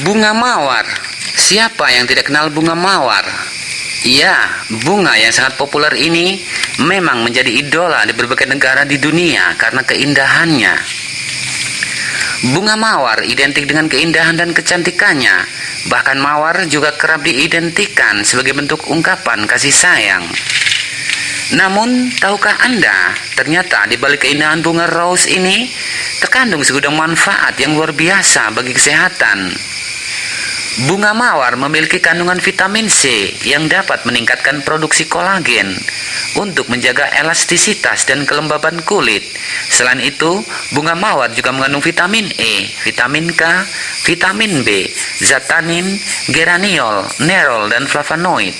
Bunga mawar. Siapa yang tidak kenal bunga mawar? Ya, bunga yang sangat populer ini memang menjadi idola di berbagai negara di dunia karena keindahannya. Bunga mawar identik dengan keindahan dan kecantikannya. Bahkan mawar juga kerap diidentikan sebagai bentuk ungkapan kasih sayang. Namun, tahukah Anda, ternyata di balik keindahan bunga rose ini terkandung segudang manfaat yang luar biasa bagi kesehatan. Bunga mawar memiliki kandungan vitamin C yang dapat meningkatkan produksi kolagen untuk menjaga elastisitas dan kelembaban kulit. Selain itu, bunga mawar juga mengandung vitamin E, vitamin K, vitamin B, zat tanin, geraniol, nerol, dan flavonoid.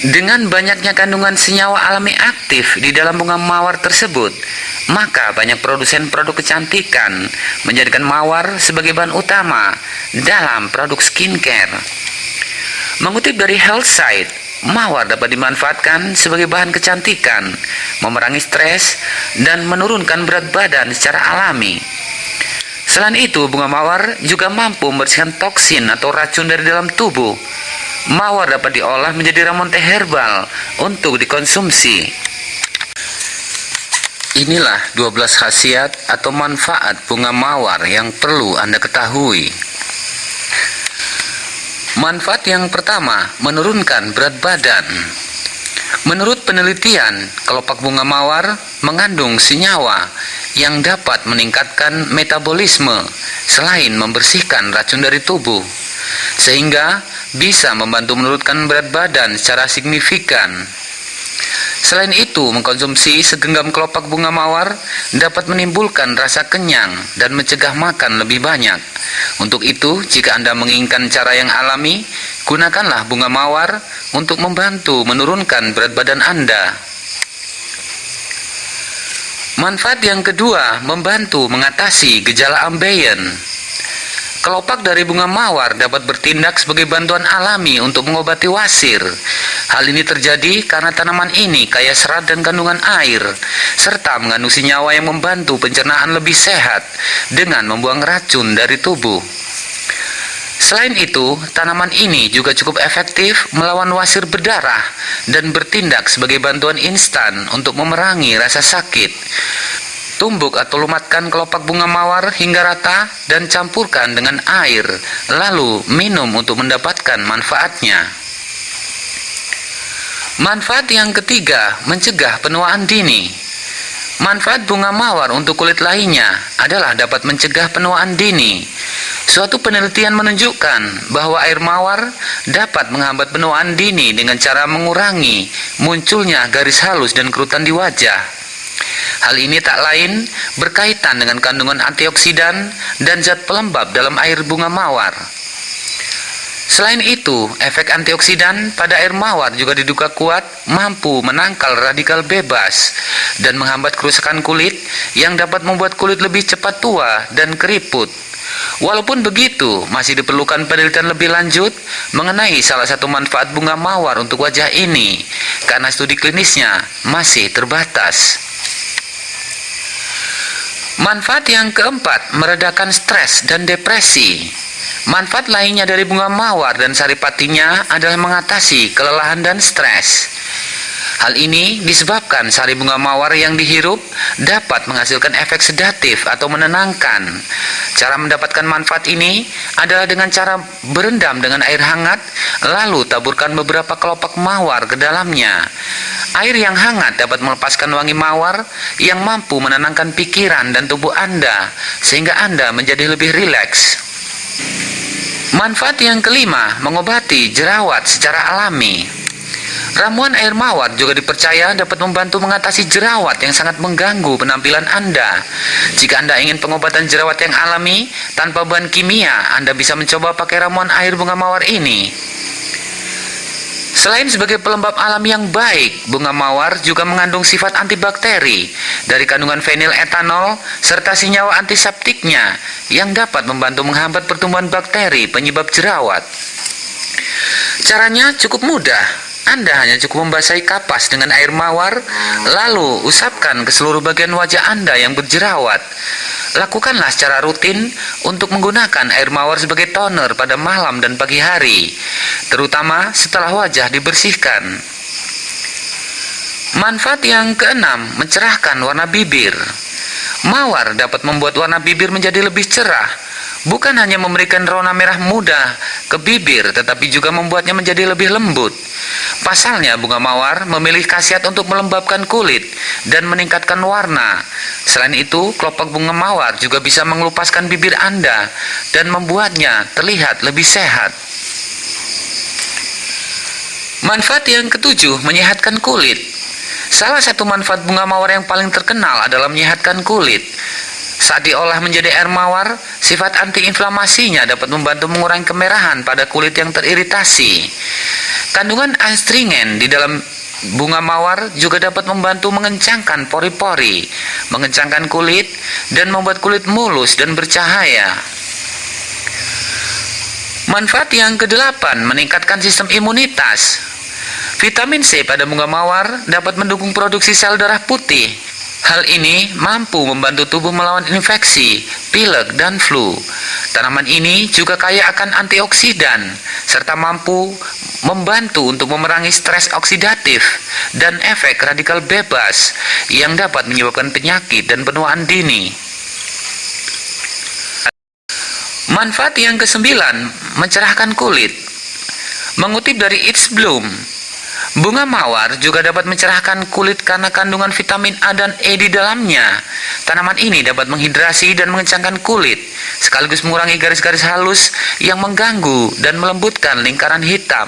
Dengan banyaknya kandungan senyawa alami aktif di dalam bunga mawar tersebut, maka banyak produsen produk kecantikan menjadikan mawar sebagai bahan utama dalam produk skincare. Mengutip dari Health Site, mawar dapat dimanfaatkan sebagai bahan kecantikan, memerangi stres, dan menurunkan berat badan secara alami. Selain itu, bunga mawar juga mampu membersihkan toksin atau racun dari dalam tubuh Mawar dapat diolah menjadi ramuan teh herbal untuk dikonsumsi. Inilah 12 khasiat atau manfaat bunga mawar yang perlu Anda ketahui. Manfaat yang pertama, menurunkan berat badan. Menurut penelitian, kelopak bunga mawar mengandung senyawa yang dapat meningkatkan metabolisme selain membersihkan racun dari tubuh. Sehingga bisa membantu menurunkan berat badan secara signifikan. Selain itu, mengkonsumsi segenggam kelopak bunga mawar dapat menimbulkan rasa kenyang dan mencegah makan lebih banyak. Untuk itu, jika Anda menginginkan cara yang alami, gunakanlah bunga mawar untuk membantu menurunkan berat badan Anda. Manfaat yang kedua, membantu mengatasi gejala ambeien. Kelopak dari bunga mawar dapat bertindak sebagai bantuan alami untuk mengobati wasir. Hal ini terjadi karena tanaman ini kaya serat dan kandungan air, serta mengandung senyawa yang membantu pencernaan lebih sehat dengan membuang racun dari tubuh. Selain itu, tanaman ini juga cukup efektif melawan wasir berdarah dan bertindak sebagai bantuan instan untuk memerangi rasa sakit. Tumbuk atau lumatkan kelopak bunga mawar hingga rata dan campurkan dengan air, lalu minum untuk mendapatkan manfaatnya. Manfaat yang ketiga, mencegah penuaan dini. Manfaat bunga mawar untuk kulit lainnya adalah dapat mencegah penuaan dini. Suatu penelitian menunjukkan bahwa air mawar dapat menghambat penuaan dini dengan cara mengurangi munculnya garis halus dan kerutan di wajah. Hal ini tak lain berkaitan dengan kandungan antioksidan dan zat pelembab dalam air bunga mawar. Selain itu, efek antioksidan pada air mawar juga diduga kuat mampu menangkal radikal bebas dan menghambat kerusakan kulit yang dapat membuat kulit lebih cepat tua dan keriput. Walaupun begitu, masih diperlukan penelitian lebih lanjut mengenai salah satu manfaat bunga mawar untuk wajah ini, karena studi klinisnya masih terbatas. Manfaat yang keempat, meredakan stres dan depresi. Manfaat lainnya dari bunga mawar dan saripatinya adalah mengatasi kelelahan dan stres. Hal ini disebabkan sari bunga mawar yang dihirup dapat menghasilkan efek sedatif atau menenangkan. Cara mendapatkan manfaat ini adalah dengan cara berendam dengan air hangat, lalu taburkan beberapa kelopak mawar ke dalamnya. Air yang hangat dapat melepaskan wangi mawar yang mampu menenangkan pikiran dan tubuh Anda, sehingga Anda menjadi lebih rileks. Manfaat yang kelima, mengobati jerawat secara alami. Ramuan air mawar juga dipercaya dapat membantu mengatasi jerawat yang sangat mengganggu penampilan Anda. Jika Anda ingin pengobatan jerawat yang alami tanpa bahan kimia, Anda bisa mencoba pakai ramuan air bunga mawar ini. Selain sebagai pelembab alami yang baik, bunga mawar juga mengandung sifat antibakteri dari kandungan fenil etanol serta senyawa antiseptiknya yang dapat membantu menghambat pertumbuhan bakteri penyebab jerawat. Caranya cukup mudah. Anda hanya cukup membasahi kapas dengan air mawar, lalu usapkan ke seluruh bagian wajah Anda yang berjerawat. Lakukanlah secara rutin untuk menggunakan air mawar sebagai toner pada malam dan pagi hari, terutama setelah wajah dibersihkan. Manfaat yang keenam, mencerahkan warna bibir. Mawar dapat membuat warna bibir menjadi lebih cerah, bukan hanya memberikan rona merah muda ke bibir, tetapi juga membuatnya menjadi lebih lembut. Pasalnya, bunga mawar memilih khasiat untuk melembabkan kulit dan meningkatkan warna. Selain itu, kelopak bunga mawar juga bisa mengelupaskan bibir Anda dan membuatnya terlihat lebih sehat. Manfaat yang ketujuh, menyehatkan kulit. Salah satu manfaat bunga mawar yang paling terkenal adalah menyehatkan kulit. Saat diolah menjadi air mawar, sifat antiinflamasinya dapat membantu mengurangi kemerahan pada kulit yang teriritasi. Kandungan astringen di dalam bunga mawar juga dapat membantu mengencangkan pori-pori, mengencangkan kulit, dan membuat kulit mulus dan bercahaya. Manfaat yang kedelapan, meningkatkan sistem imunitas. Vitamin C pada bunga mawar dapat mendukung produksi sel darah putih. Hal ini mampu membantu tubuh melawan infeksi, pilek, dan flu. Tanaman ini juga kaya akan antioksidan, serta mampu membantu untuk memerangi stres oksidatif dan efek radikal bebas yang dapat menyebabkan penyakit dan penuaan dini. Manfaat yang kesembilan, mencerahkan kulit. Mengutip dari It's Bloom, Bunga mawar juga dapat mencerahkan kulit karena kandungan vitamin A dan E di dalamnya. Tanaman ini dapat menghidrasi dan mengencangkan kulit, sekaligus mengurangi garis-garis halus yang mengganggu dan melembutkan lingkaran hitam.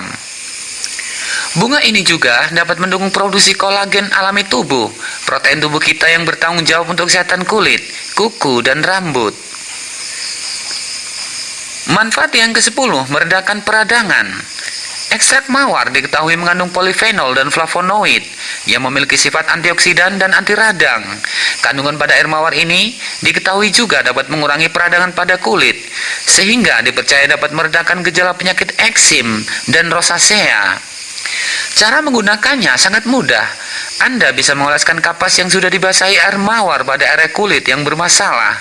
Bunga ini juga dapat mendukung produksi kolagen alami tubuh, protein tubuh kita yang bertanggung jawab untuk kesehatan kulit, kuku, dan rambut. Manfaat yang ke-10, meredakan peradangan. Ekstrak mawar diketahui mengandung polifenol dan flavonoid yang memiliki sifat antioksidan dan anti radang. Kandungan pada air mawar ini diketahui juga dapat mengurangi peradangan pada kulit, sehingga dipercaya dapat meredakan gejala penyakit eksim dan rosacea. Cara menggunakannya sangat mudah. Anda bisa mengoleskan kapas yang sudah dibasahi air mawar pada area kulit yang bermasalah.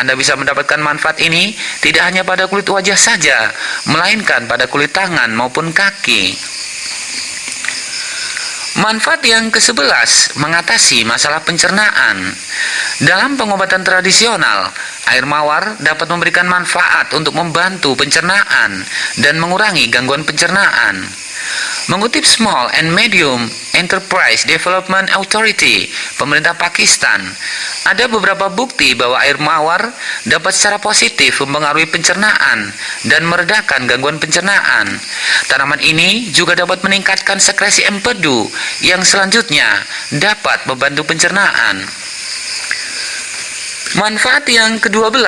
Anda bisa mendapatkan manfaat ini tidak hanya pada kulit wajah saja, melainkan pada kulit tangan maupun kaki. Manfaat yang ke-11, mengatasi masalah pencernaan. Dalam pengobatan tradisional, air mawar dapat memberikan manfaat untuk membantu pencernaan dan mengurangi gangguan pencernaan. Mengutip Small and Medium Enterprise Development Authority, pemerintah Pakistan, ada beberapa bukti bahwa air mawar dapat secara positif mempengaruhi pencernaan dan meredakan gangguan pencernaan. Tanaman ini juga dapat meningkatkan sekresi empedu yang selanjutnya dapat membantu pencernaan. Manfaat yang ke-12,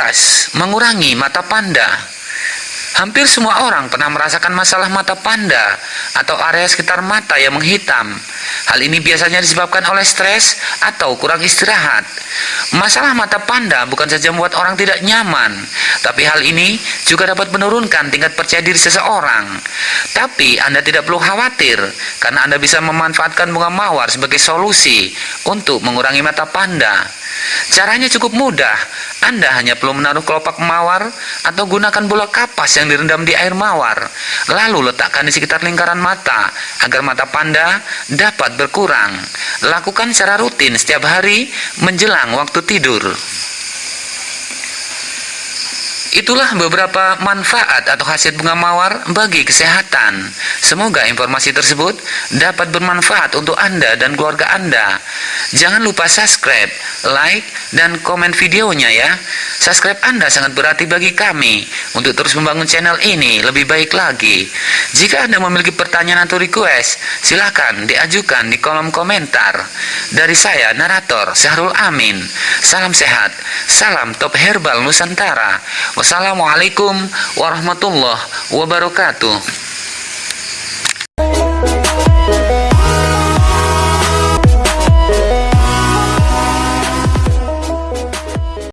mengurangi mata panda. Hampir semua orang pernah merasakan masalah mata panda atau area sekitar mata yang menghitam. Hal ini biasanya disebabkan oleh stres atau kurang istirahat. Masalah mata panda bukan saja membuat orang tidak nyaman, tapi hal ini juga dapat menurunkan tingkat percaya diri seseorang. Tapi Anda tidak perlu khawatir, karena Anda bisa memanfaatkan bunga mawar sebagai solusi untuk mengurangi mata panda. Caranya cukup mudah. Anda hanya perlu menaruh kelopak mawar atau gunakan bola kapas yang direndam di air mawar. Lalu letakkan di sekitar lingkaran mata agar mata panda dapat berkurang. Lakukan secara rutin setiap hari menjelang waktu tidur. Itulah beberapa manfaat atau khasiat bunga mawar bagi kesehatan. Semoga informasi tersebut dapat bermanfaat untuk Anda dan keluarga Anda. Jangan lupa subscribe, like, dan komen videonya ya. Subscribe Anda sangat berarti bagi kami untuk terus membangun channel ini lebih baik lagi. Jika Anda memiliki pertanyaan atau request, silakan diajukan di kolom komentar. Dari saya, narator Syahrul Amin. Salam sehat, salam top herbal Nusantara. Wassalamualaikum warahmatullahi wabarakatuh.